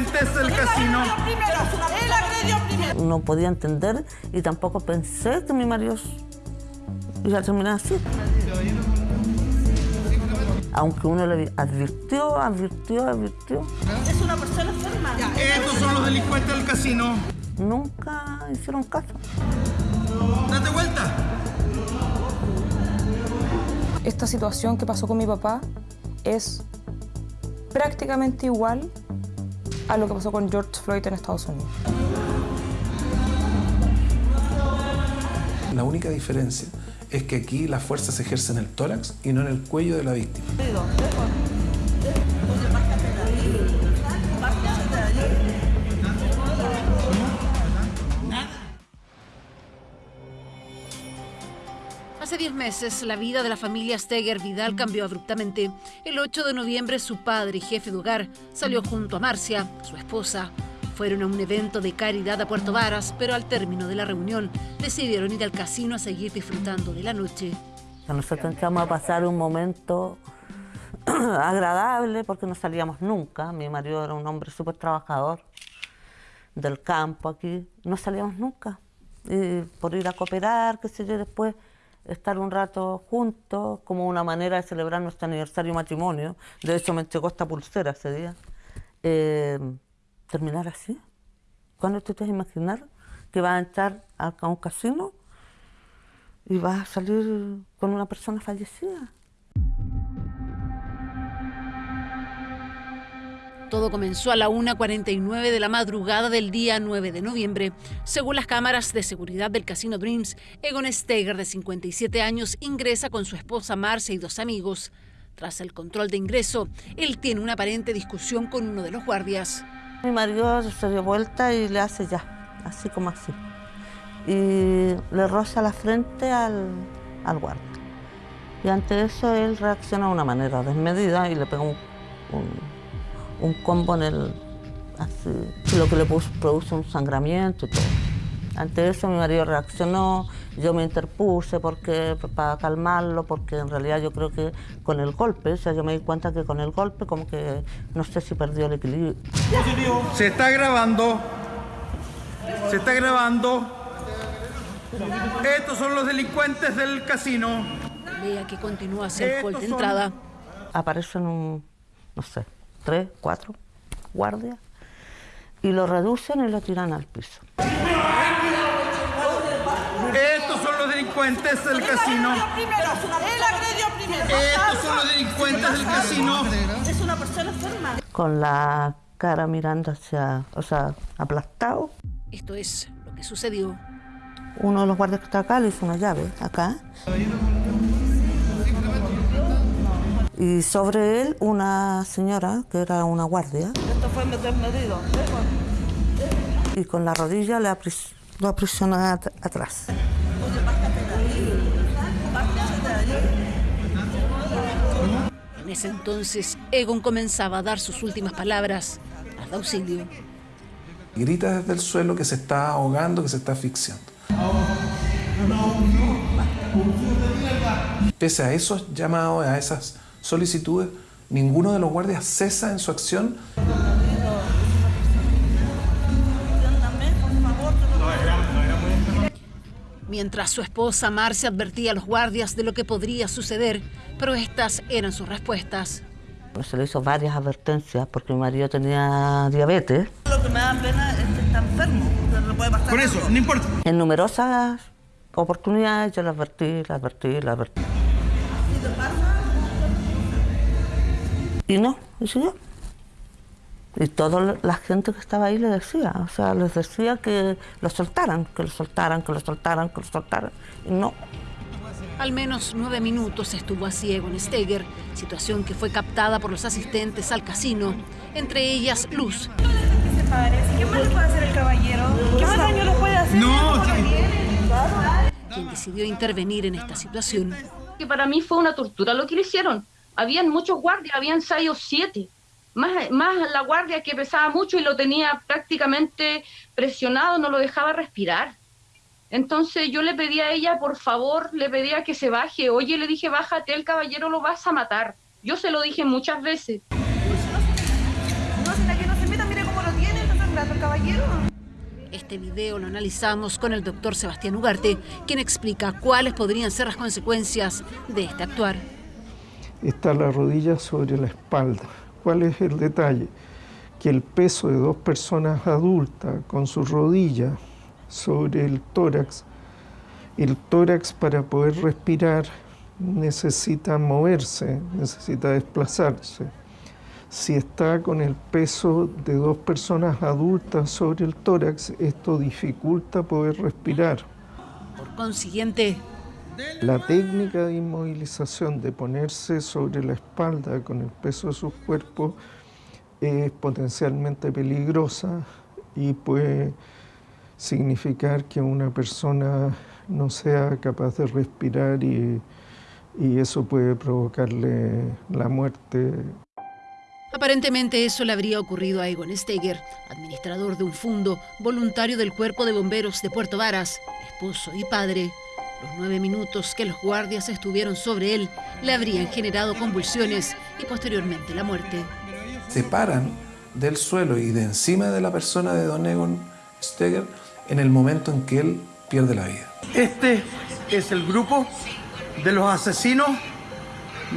delincuentes del casino. Él agredió primero. No podía entender y tampoco pensé que mi marido iba a terminar así. Aunque uno le advirtió, advirtió, advirtió, Es una persona enferma. Estos son los delincuentes del casino. nunca hicieron caso. Date vuelta. Esta situación que pasó con mi papá es prácticamente igual a lo que pasó con George Floyd en Estados Unidos. La única diferencia es que aquí la fuerza se ejerce en el tórax y no en el cuello de la víctima. Hace 10 meses, la vida de la familia Steger Vidal cambió abruptamente. El 8 de noviembre, su padre y jefe de hogar salió junto a Marcia, su esposa. Fueron a un evento de caridad a Puerto Varas, pero al término de la reunión decidieron ir al casino a seguir disfrutando de la noche. Nosotros entramos a pasar un momento agradable porque no salíamos nunca. Mi marido era un hombre súper trabajador del campo aquí. No salíamos nunca. Y por ir a cooperar, qué sé yo, después estar un rato juntos como una manera de celebrar nuestro aniversario matrimonio. De hecho, me entregó esta pulsera ese día. Eh, terminar así. ¿Cuándo te a imaginar que vas a entrar a un casino y vas a salir con una persona fallecida? Todo comenzó a la 1.49 de la madrugada del día 9 de noviembre. Según las cámaras de seguridad del Casino Dreams, Egon Steger, de 57 años, ingresa con su esposa Marcia y dos amigos. Tras el control de ingreso, él tiene una aparente discusión con uno de los guardias. Mi marido se dio vuelta y le hace ya, así como así. Y le roza la frente al, al guardia. Y ante eso él reacciona de una manera desmedida y le pega un, un- un combo en el... Así, lo que le produce un sangramiento y todo. Ante eso mi marido reaccionó, yo me interpuse porque, para calmarlo, porque en realidad yo creo que con el golpe, o sea, yo me di cuenta que con el golpe como que no sé si perdió el equilibrio. Se está grabando. Se está grabando. Estos son los delincuentes del casino. Pelea que continúa hall de entrada. aparecen un, no sé, tres, cuatro guardias y lo reducen y lo tiran al piso. Estos son los delincuentes del casino. Primero. Él agredió primero. Estos son los delincuentes del casino. Es una persona enferma. Con la cara mirando hacia, o sea, aplastado. Esto es lo que sucedió. Uno de los guardias que está acá le hizo una llave, acá. Y sobre él una señora, que era una guardia, Esto fue desmedido. y con la rodilla le apris- lo aprisiona at- atrás. En ese entonces, Egon comenzaba a dar sus últimas palabras de auxilio. Grita desde el suelo que se está ahogando, que se está asfixiando. Pese a esos llamados, a esas solicitudes, ninguno de los guardias cesa en su acción Mientras su esposa Marcia advertía a los guardias de lo que podría suceder, pero estas eran sus respuestas. Se le hizo varias advertencias porque mi marido tenía diabetes. Lo que me da pena es que está enfermo. No le puede pasar Por eso, no importa. En numerosas oportunidades yo le advertí, le advertí, le advertí. Y no, y siguió. Y toda la gente que estaba ahí le decía, o sea, les decía que lo soltaran, que lo soltaran, que lo soltaran, que lo soltaran. Y no, Al menos nueve minutos estuvo así Egon Steger, situación que fue captada por los asistentes al casino, entre ellas Luz, ¿Qué más le puede hacer el caballero? ¿Qué más daño le puede hacer? No, sí. quien decidió intervenir en esta situación. que para mí fue una tortura lo que le hicieron. Habían muchos guardias, habían seis o siete. Más, más la guardia que pesaba mucho y lo tenía prácticamente presionado, no lo dejaba respirar. Entonces yo le pedí a ella, por favor, le pedía que se baje. Oye, le dije, bájate, el caballero lo vas a matar. Yo se lo dije muchas veces. Este video lo analizamos con el doctor Sebastián Ugarte, quien explica cuáles podrían ser las consecuencias de este actuar. Está la rodilla sobre la espalda. ¿Cuál es el detalle? Que el peso de dos personas adultas con su rodilla sobre el tórax, el tórax para poder respirar necesita moverse, necesita desplazarse. Si está con el peso de dos personas adultas sobre el tórax, esto dificulta poder respirar. Por consiguiente, La técnica de inmovilización de ponerse sobre la espalda con el peso de sus cuerpos es potencialmente peligrosa y puede significar que una persona no sea capaz de respirar y, eso puede provocarle la muerte. Aparentemente eso le habría ocurrido a Egon Steger, administrador de un fondo, voluntario del Cuerpo de Bomberos de Puerto Varas, esposo y padre. Los nueve minutos que los guardias estuvieron sobre él le habrían generado convulsiones y posteriormente la muerte. Se paran del suelo y de encima de la persona de Don Egon Steger en el momento en que él pierde la vida. Este es el grupo de los asesinos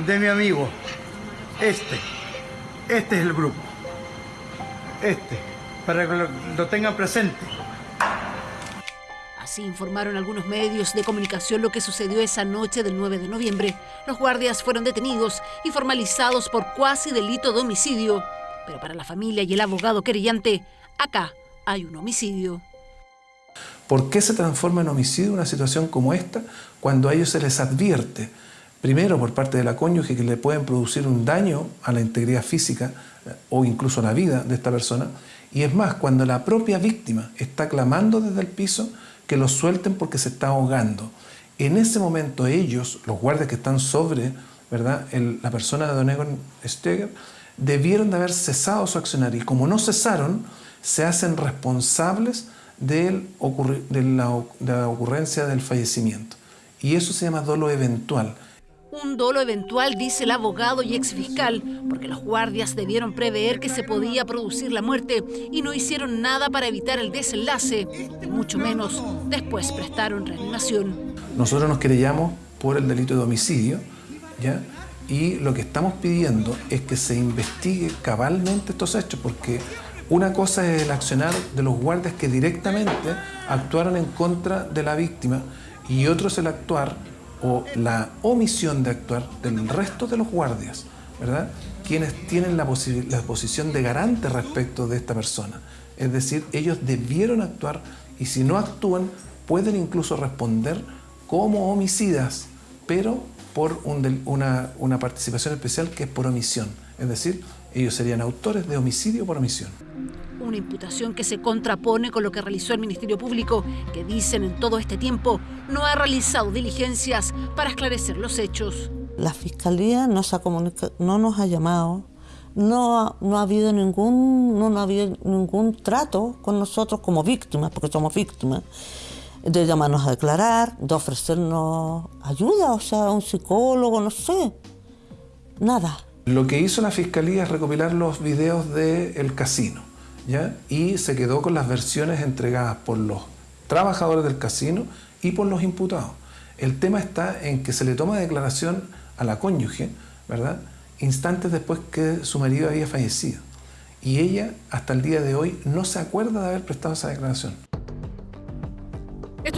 de mi amigo. Este. Este es el grupo. Este. Para que lo, lo tengan presente. Informaron algunos medios de comunicación lo que sucedió esa noche del 9 de noviembre. Los guardias fueron detenidos y formalizados por cuasi delito de homicidio. Pero para la familia y el abogado querellante, acá hay un homicidio. ¿Por qué se transforma en homicidio una situación como esta cuando a ellos se les advierte, primero por parte de la cónyuge, que le pueden producir un daño a la integridad física eh, o incluso a la vida de esta persona? Y es más, cuando la propia víctima está clamando desde el piso que lo suelten porque se está ahogando. En ese momento ellos, los guardias que están sobre ¿verdad? La persona de Don Egon Steger, debieron de haber cesado su accionar y como no cesaron, se hacen responsables del de, la, de la ocurrencia del fallecimiento. Y eso se llama dolo eventual. Un dolo eventual, dice el abogado y exfiscal, porque los guardias debieron prever que se podía producir la muerte y no hicieron nada para evitar el desenlace, mucho menos después prestaron reanimación. Nosotros nos querellamos por el delito de homicidio, ¿ya? Y lo que estamos pidiendo es que se investigue cabalmente estos hechos, porque una cosa es el accionar de los guardias que directamente actuaron en contra de la víctima y otro es el actuar o la omisión de actuar del resto de los guardias, ¿verdad? Quienes tienen la, la posición de garante respecto de esta persona. Es decir, ellos debieron actuar y si no actúan pueden incluso responder como homicidas, pero por una, una participación especial que es por omisión. Es decir, ellos serían autores de homicidio por omisión. Una imputación que se contrapone con lo que realizó el Ministerio Público, que dicen en todo este tiempo no ha realizado diligencias para esclarecer los hechos. La fiscalía no, se ha comunica- no nos ha llamado, no ha, no ha habido ningún, no, no ha habido ningún trato con nosotros como víctimas, porque somos víctimas, de llamarnos a declarar, de ofrecernos ayuda, o sea, un psicólogo, no sé, nada. Lo que hizo la fiscalía es recopilar los videos del casino, ¿ya? Y se quedó con las versiones entregadas por los trabajadores del casino y por los imputados. El tema está en que se le toma declaración a la cónyuge, ¿verdad? Instantes después que su marido había fallecido. Y ella, hasta el día de hoy, no se acuerda de haber prestado esa declaración.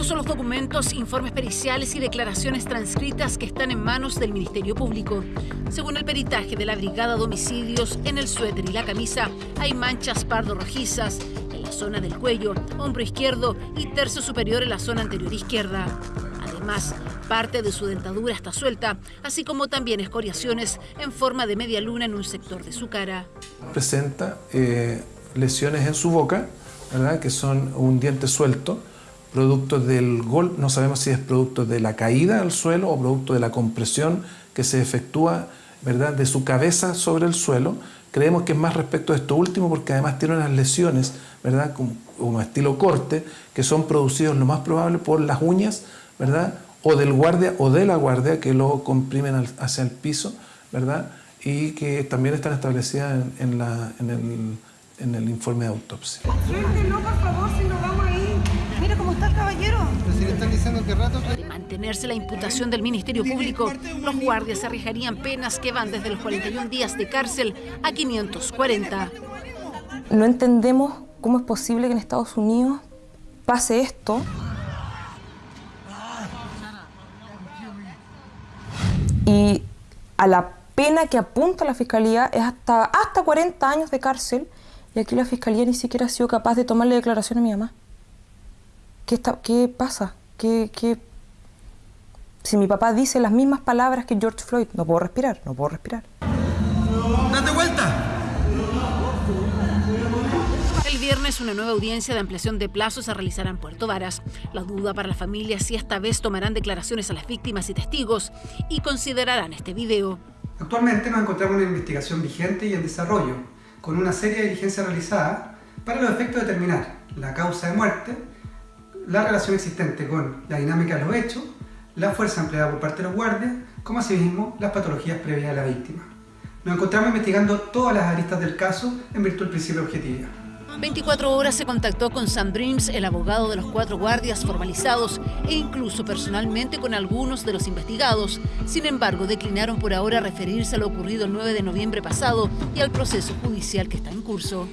Son los documentos, informes periciales y declaraciones transcritas que están en manos del Ministerio Público. Según el peritaje de la Brigada de Homicidios, en el suéter y la camisa hay manchas pardo-rojizas en la zona del cuello, hombro izquierdo y tercio superior en la zona anterior izquierda. Además, parte de su dentadura está suelta, así como también escoriaciones en forma de media luna en un sector de su cara. presenta eh, lesiones en su boca, que son un diente suelto, producto del golpe, no sabemos si es producto de la caída al suelo o producto de la compresión que se efectúa ¿verdad? de su cabeza sobre el suelo. Creemos que es más respecto a esto último porque además tiene unas lesiones, ¿verdad? como, como estilo corte, que son producidos lo más probable por las uñas, ¿verdad? o del guardia o de la guardia que lo comprimen al- hacia el piso, ¿verdad? y que también están establecidas en, en la- en el, en el informe de autopsia. No, por favor, si nos vamos si le están diciendo que rato... De mantenerse la imputación del Ministerio Público, los guardias arriesgarían penas que van desde los 41 días de cárcel a 540. No entendemos cómo es posible que en Estados Unidos pase esto. Y a la pena que apunta la Fiscalía es hasta, hasta 40 años de cárcel y aquí la Fiscalía ni siquiera ha sido capaz de tomarle declaración a mi mamá. ¿Qué, está, qué pasa? ¿Qué, qué? Si mi papá dice las mismas palabras que George Floyd, no puedo respirar, no puedo respirar. ¡Date vuelta! El viernes una nueva audiencia de ampliación de plazos se realizará en Puerto Varas. La duda para la familia si esta vez tomarán declaraciones a las víctimas y testigos y considerarán este video. Actualmente nos encontramos en una investigación vigente y en desarrollo, con una serie de diligencias realizadas para los efectos de determinar la causa de muerte, la relación existente con la dinámica de los hechos, la fuerza empleada por parte de los guardias, como asimismo las patologías previas de la víctima. Nos encontramos investigando todas las aristas del caso en virtud del principio de objetividad. 24 horas se contactó con Sam Dreams, el abogado de los cuatro guardias formalizados e incluso personalmente con algunos de los investigados. Sin embargo, declinaron por ahora referirse a lo ocurrido el 9 de noviembre pasado y al proceso judicial que está en curso.